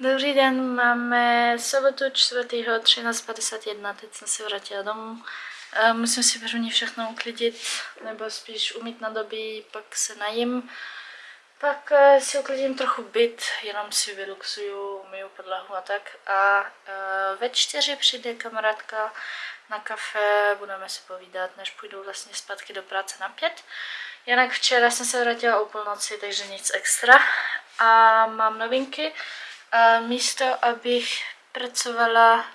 Dobrý den, máme sobotu 4. 13.51, teď jsem se vrátila domů. Eh, Musím si první všechno uklidit, nebo spíš umít na doby, pak se najím. Pak eh, si uklidím trochu byt, jenom si vyluxuju, umyju podlahu a tak. A eh, ve čtyři přijde kamarádka na kafe, budeme si povídat, než půjdu vlastně zpátky do práce na pět. Jinak včera jsem se vrátila o půlnoci, takže nic extra. A mám novinky. A místo, abych pracovala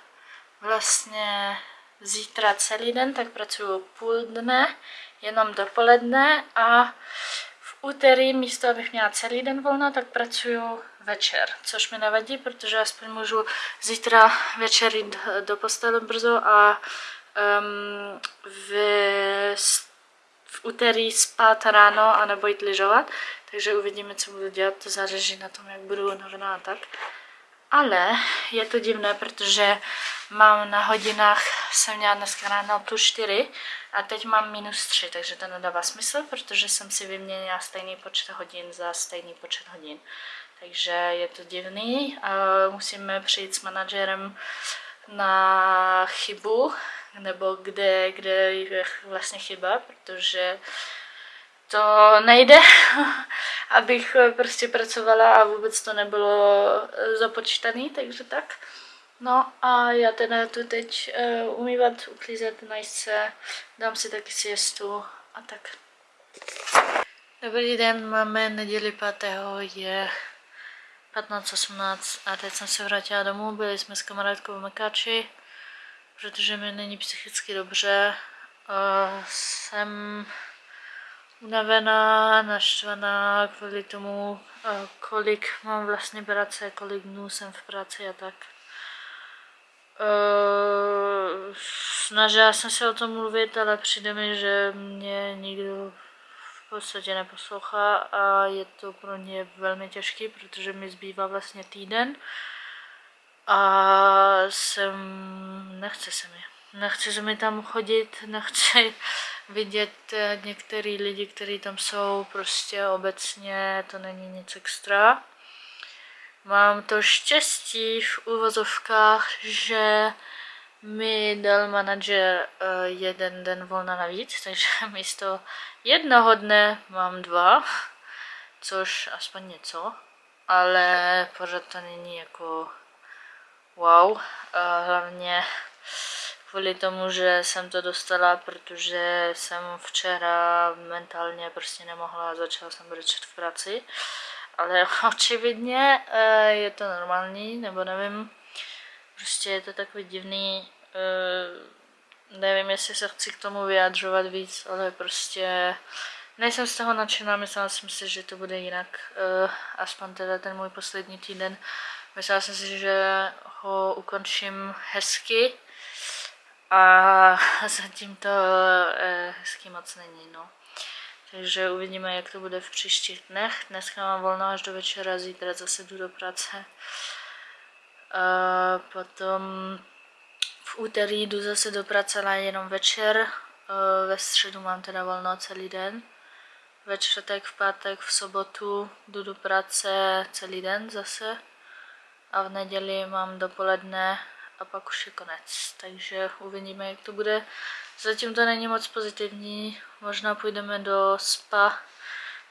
vlastně zítra celý den, tak pracuju půl dne, jenom dopoledne a v úterý místo, abych měla celý den volno, tak pracuju večer, což mi nevadí, protože aspoň můžu zítra večer jít do postele brzo a um, v, v úterý spát ráno a nebo jít lyžovat. Takže uvidíme, co budu dělat, to záleží na tom, jak budu unavená a tak. Ale je to divné, protože mám na hodinách, jsem měla dneska ráno plus 4 a teď mám minus 3, takže to nedává smysl, protože jsem si vyměnila stejný počet hodin za stejný počet hodin. Takže je to divný musíme přijít s manažerem na chybu, nebo kde, kde je vlastně chyba, protože to nejde, abych prostě pracovala a vůbec to nebylo započítané, takže tak. No a já teda tu teď uh, umývat, uklízet, najít se, dám si taky siestu a tak. Dobrý den, máme neděli 5. je 15.18 a teď jsem se vrátila domů, byli jsme s kamarádkou v Mekáči, protože mi není psychicky dobře. Uh, jsem unavená, naštvaná kvůli tomu, uh, kolik mám vlastně práce, kolik dnů jsem v práci a tak. Uh, snažila jsem se o tom mluvit, ale přijde mi, že mě nikdo v podstatě neposlouchá a je to pro ně velmi těžký, protože mi zbývá vlastně týden a jsem, nechce se mi. Nechce se mi tam chodit, nechci vidět některý lidi, kteří tam jsou, prostě obecně to není nic extra. Mám to štěstí v úvozovkách, že mi dal manažer uh, jeden den volna navíc, takže místo jednoho dne mám dva, což aspoň něco, ale pořád to není jako wow, uh, hlavně kvůli tomu, že jsem to dostala, protože jsem včera mentálně prostě nemohla, začala jsem brečet v práci, ale očividně uh, je to normální, nebo nevím, prostě je to takový divný, uh, nevím, jestli se chci k tomu vyjadřovat víc, ale prostě nejsem z toho nadšená, myslela jsem si, že to bude jinak, uh, aspoň teda ten můj poslední týden. Myslela jsem si, že ho ukončím hezky a zatím to uh, hezky moc není, no. Takže uvidíme, jak to bude v příštích dnech. Dneska mám volno až do večera, zítra zase jdu do práce. Uh, potom v úterý jdu zase do práce, ale jenom večer. Ve středu mám teda volno celý den. Ve čtvrtek, v pátek, v sobotu jdu do práce celý den zase. A v neděli mám dopoledne a pak už je konec. Takže uvidíme, jak to bude. Zatím to není moc pozitivní. Možná půjdeme do spa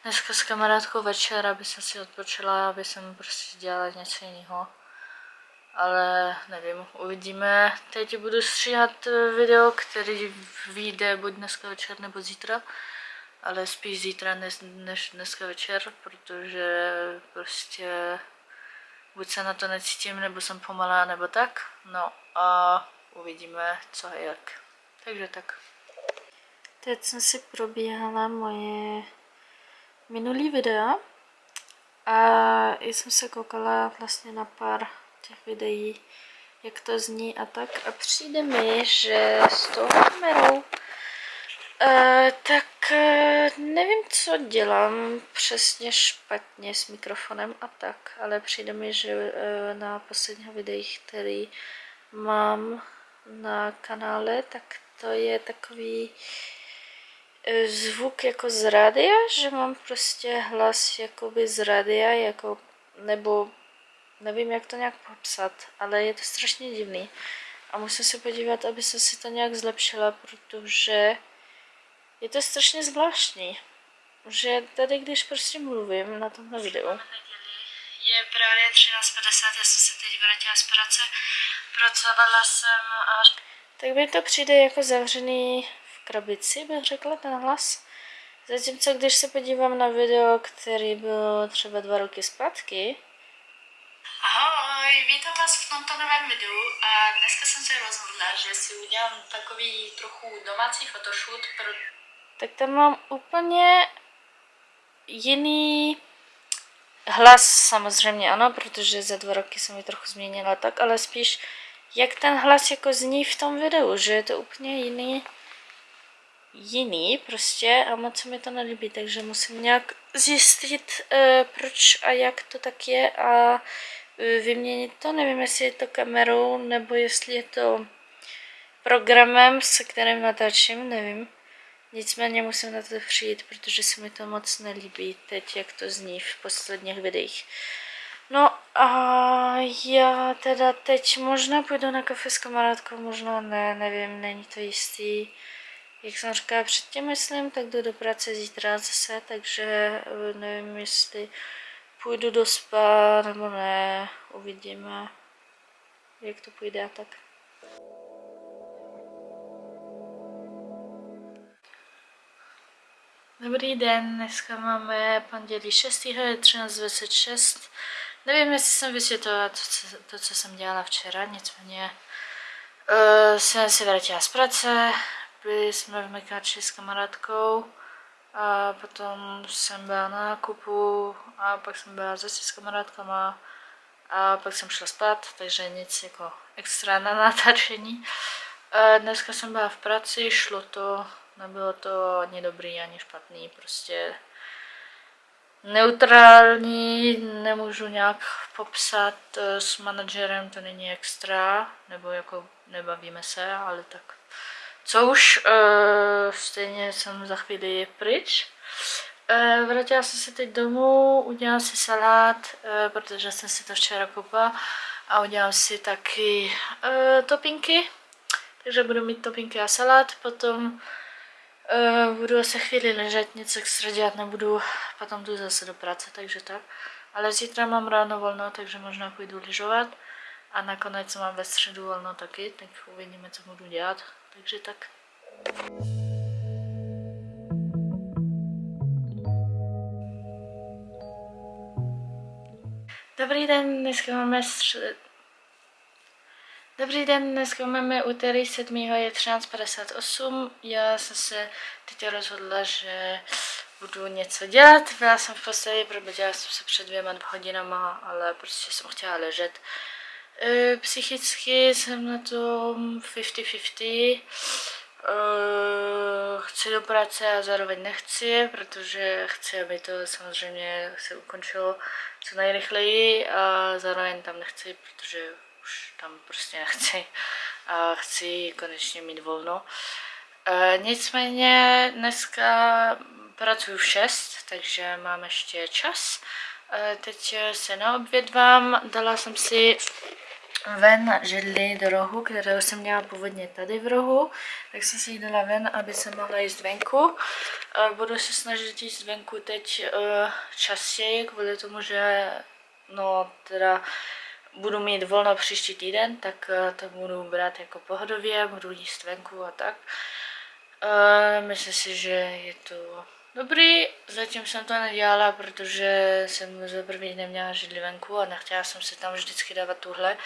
dneska s kamarádkou večer, aby jsem si odpočila, aby jsem prostě dělala něco jiného ale nevím, uvidíme. Teď budu stříhat eh, video, který vyjde buď dneska večer nebo zítra, ale spíš zítra než, než dneska večer, protože prostě buď se na to necítím, nebo jsem pomalá, nebo tak. No a uvidíme, co a jak. Takže tak. Teď jsem si probíhala moje minulý videa a jsem se koukala vlastně na pár těch videí, jak to zní a tak. A přijde mi, že s tou kamerou uh, tak uh, nevím, co dělám přesně špatně s mikrofonem a tak, ale přijde mi, že uh, na posledních videích, který mám na kanále, tak to je takový zvuk jako z rádia, že mám prostě hlas jakoby z rádia, jako, nebo nevím jak to nějak popsat, ale je to strašně divný. A musím se podívat, aby se si to nějak zlepšila, protože je to strašně zvláštní, že tady když prostě mluvím na tomhle videu, je právě 13.50, já jsem se teď vrátila z práce, pracovala jsem až... Tak mi to přijde jako zavřený v krabici, bych řekla, ten hlas. Zatímco když se podívám na video, který byl třeba dva roky zpátky, Ahoj, vítám vás v tomto novém videu a dneska jsem se rozhodla, že si udělám takový trochu domácí photoshoot, pro... tak tam mám úplně jiný hlas samozřejmě ano, protože za dva roky jsem ji trochu změnila tak, ale spíš jak ten hlas jako zní v tom videu, že je to úplně jiný jiný prostě a moc se mi to nelíbí, takže musím nějak zjistit, uh, proč a jak to tak je a uh, vyměnit to. Nevím, jestli je to kamerou nebo jestli je to programem, se kterým natáčím, nevím. Nicméně musím na to přijít, protože se mi to moc nelíbí teď, jak to zní v posledních videích. No a já teda teď možná půjdu na kafe s kamarádkou, možná ne, nevím, není to jistý. Jak jsem říkala předtím, myslím, tak jdu do práce zítra zase, takže eh, nevím, jestli půjdu do spa nebo ne, uvidíme, jak to půjde a tak. Dobrý den, dneska máme pondělí 6. je 13.26. Nevím, jestli jsem vysvětlila to, co, to, co jsem dělala včera, nicméně uh, jsem se vrátila z práce, byli jsme v Mekáči s kamarádkou a potom jsem byla na nákupu a pak jsem byla zase s kamarádkama a pak jsem šla spát, takže nic jako extra na natáčení. A dneska jsem byla v práci, šlo to, nebylo to ani dobrý, ani špatný, prostě neutrální, nemůžu nějak popsat s manažerem, to není extra, nebo jako nebavíme se, ale tak co už, uh, stejně jsem za chvíli pryč. Uh, vrátila jsem se teď domů, udělám si salát, protože jsem si to včera koupila a udělám si taky uh, topinky. Takže budu mít topinky a salát, potom budu se chvíli ležet, nic extra dělat nebudu, potom jdu zase do práce, takže tak. Ale zítra mám ráno volno, takže možná půjdu lyžovat. A nakonec mám ve středu volno taky, tak uvidíme, co budu dělat. Takže tak. Dobrý den, dneska máme střed... Dobrý den, dneska máme úterý 7. je 13.58. Já jsem se teď rozhodla, že budu něco dělat. Byla jsem v posteli, probudila jsem se před dvěma hodinama, ale prostě jsem chtěla ležet. E, psychicky jsem na tom 50-50. E, chci do práce a zároveň nechci, protože chci, aby to samozřejmě se ukončilo co nejrychleji a zároveň tam nechci, protože už tam prostě nechci a chci konečně mít volno. E, nicméně dneska pracuji v 6, takže mám ještě čas. Teď se naobědvám, dala jsem si ven židli do rohu, kterou jsem měla původně tady v rohu, tak jsem si ji dala ven, aby se mohla jíst venku. Budu se snažit jíst venku teď uh, častěji, kvůli tomu, že no teda budu mít volno příští týden, tak uh, to budu brát jako pohodově, budu jíst venku a tak. Uh, myslím si, že je to Dobrý, zatím jsem to nedělala, protože jsem za první neměla židli venku a nechtěla jsem si tam vždycky dávat tuhle.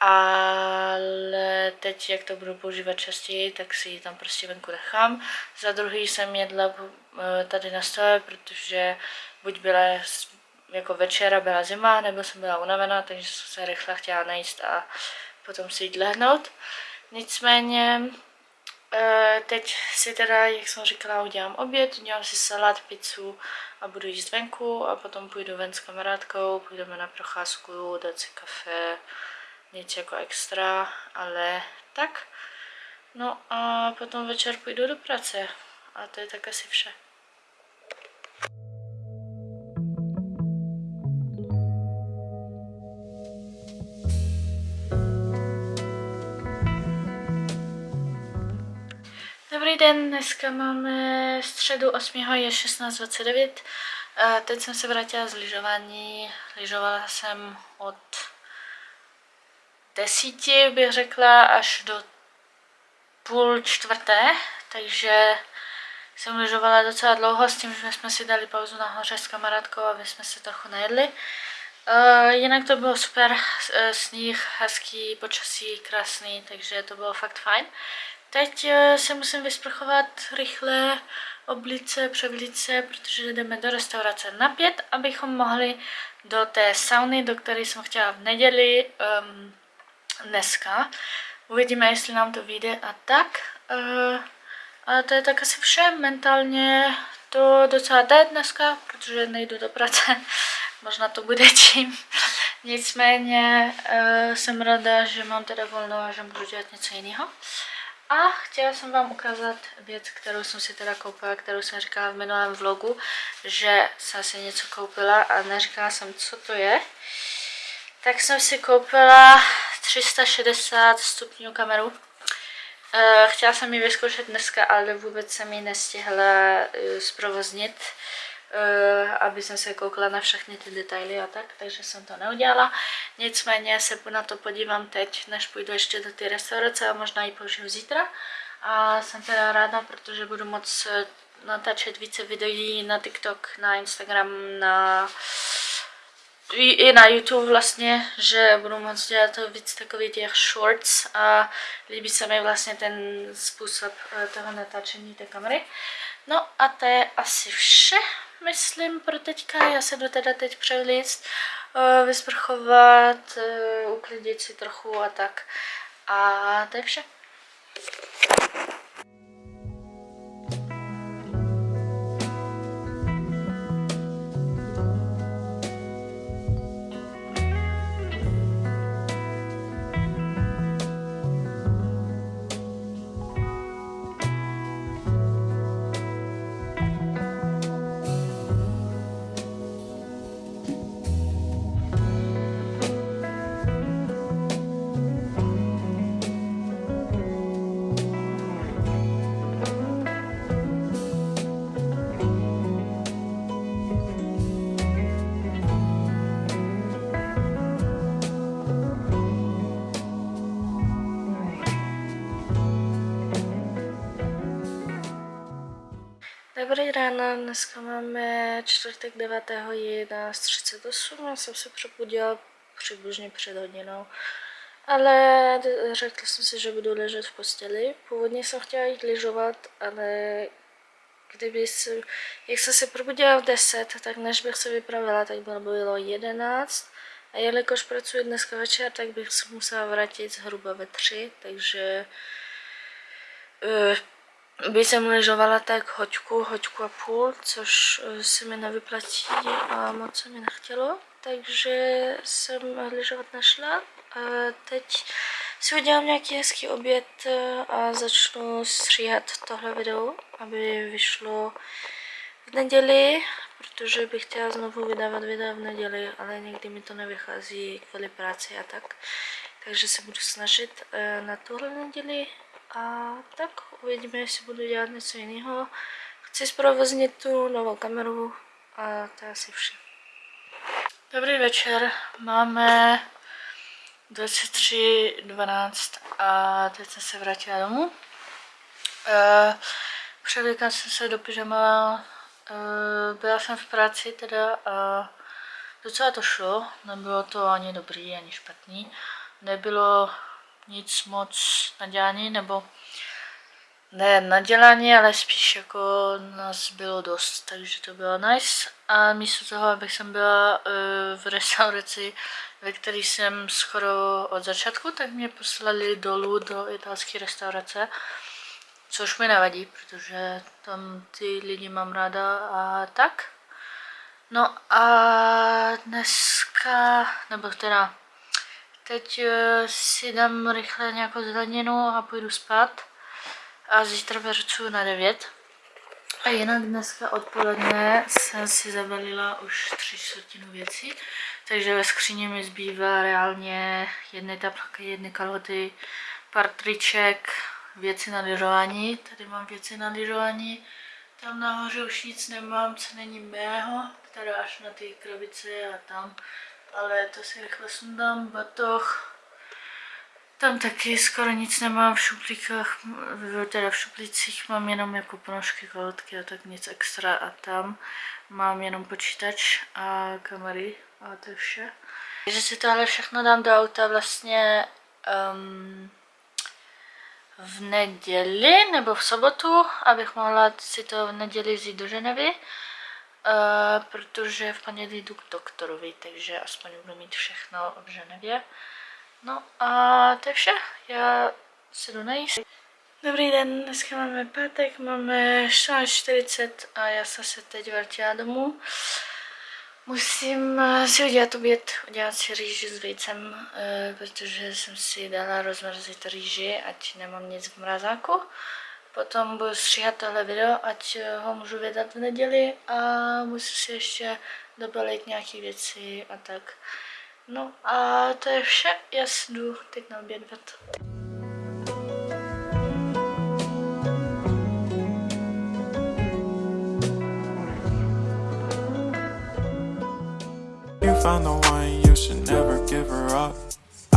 Ale teď, jak to budu používat častěji, tak si ji tam prostě venku nechám. Za druhý jsem jedla eh, tady na stole, protože buď byla jako večera byla zima, nebo jsem byla unavená, takže jsem se rychle chtěla najíst a potom si jít lehnout. Nicméně Eh, teď si teda, jak jsem říkala, udělám oběd, udělám si salát, pizzu a budu jíst venku a potom půjdu ven s kamarádkou, půjdeme na procházku, dát si kafe, nic jako extra, ale tak. No a potom večer půjdu do práce a to je tak asi vše. Den, dneska máme středu 8. je 16.29. Eh, teď jsem se vrátila z lyžování. Lyžovala jsem od desíti, bych řekla, až do půl čtvrté, takže jsem lyžovala docela dlouho s tím, že jsme si dali pauzu nahoře s kamarádkou, aby jsme se trochu najedli. Jinak to bylo super, uh, sníh, hezký, počasí, krásný, takže to bylo fakt fajn. Teď uh, se musím vysprchovat rychle, oblice, převlice, protože jdeme do restaurace na pět, abychom mohli do té sauny, do které jsem chtěla v neděli um, dneska. Uvidíme, jestli nám to vyjde a tak. Uh, ale to je tak asi vše. Mentálně to docela jde dneska, protože nejdu do práce. Možná to bude tím. Nicméně uh, jsem ráda, že mám teda volno a že můžu dělat něco jiného. A chtěla jsem vám ukázat věc, kterou jsem si teda koupila, kterou jsem říkala v minulém vlogu, že jsem si něco koupila a neříkala jsem, co to je. Tak jsem si koupila 360 stupňů kameru. Eh, chtěla jsem ji vyzkoušet dneska, ale vůbec jsem ji nestihla eh, zprovoznit, aby jsem se koukla na všechny ty detaily a tak, takže jsem to neudělala. Nicméně se na to podívám teď, než půjdu ještě do té restaurace a možná ji použiju zítra. A jsem teda ráda, protože budu moc natáčet více videí na TikTok, na Instagram, na i na YouTube vlastně, že budu moct dělat víc takových těch shorts a líbí se mi vlastně ten způsob eh, toho natáčení té kamery. No a to je asi vše, myslím, pro teďka. Já se jdu teda teď převlíct, eh, vysprchovat, eh, uklidit si trochu a tak. A to je vše. Dobrý ráno, dneska máme čtvrtek 9.11.38, já jsem se probudila přibližně před hodinou, ale řekla jsem si, že budu ležet v posteli. Původně jsem chtěla jít lyžovat, ale kdyby se, jak jsem se probudila v 10, tak než bych se vypravila, tak bylo, bylo 11. A jelikož pracuji dneska večer, tak bych se musela vrátit zhruba ve 3, takže uh, by jsem ležovala tak hoďku, hoďku a půl, což eh, se mi nevyplatí a moc se mi nechtělo, takže jsem ležovat nešla. A teď si udělám nějaký hezký oběd eh, a začnu stříhat tohle video, aby vyšlo v neděli, protože bych chtěla znovu vydávat videa v neděli, ale někdy mi to nevychází kvůli práci a tak. Takže se budu snažit eh, na tuhle neděli a tak uvidíme, jestli budu dělat něco jiného. Chci zprovoznit tu novou kameru a to je asi vše. Dobrý večer, máme 23.12 a teď jsem se vrátila domů. Uh, Převlíkám jsem se do pyžama, uh, byla jsem v práci teda a docela to šlo, nebylo to ani dobrý, ani špatný. Nebylo nic moc nadělání, nebo ne nadělání, ale spíš jako nás bylo dost, takže to bylo nice. A místo toho, abych jsem byla uh, v restauraci, ve které jsem skoro od začátku, tak mě poslali dolů do italské restaurace, což mi nevadí, protože tam ty lidi mám ráda a tak. No a dneska, nebo teda Teď uh, si dám rychle nějakou zeleninu a půjdu spát. A zítra pracuji na 9. A jinak dneska odpoledne jsem si zabalila už tři čtvrtinu věcí. Takže ve skříně mi zbývá reálně jedny tablky, jedny kalhoty, pár triček, věci na lyžování. Tady mám věci na lyžování. Tam nahoře už nic nemám, co není mého. Teda až na ty krabice a tam. Ale to si rychle sundám. Batoh. Tam taky skoro nic nemám v šuplíkách, teda v šuplících mám jenom jako ponožky, kalotky a tak nic extra a tam mám jenom počítač a kamery a to je vše. Takže si to ale všechno dám do auta vlastně um, v neděli nebo v sobotu, abych mohla si to v neděli vzít do Ženevy, uh, protože v pondělí jdu k doktorovi, takže aspoň budu mít všechno v Ženevě. No a to je vše, já se jdu najíst. Dobrý den, dneska máme pátek, máme 14.40 a já jsem se teď vrátila domů. Musím si udělat oběd, udělat si rýži s vejcem, eh, protože jsem si dala rozmrzit rýži, ať nemám nic v mrazáku. Potom budu stříhat tohle video, ať eh, ho můžu vydat v neděli a musím si ještě dobalit nějaké věci a tak. No a to je vše, já jdu teď na obědvat. You found the one, you should never give her up.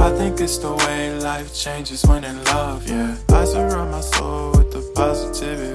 I think it's the way life changes when in love, yeah. I surround my soul with the positivity.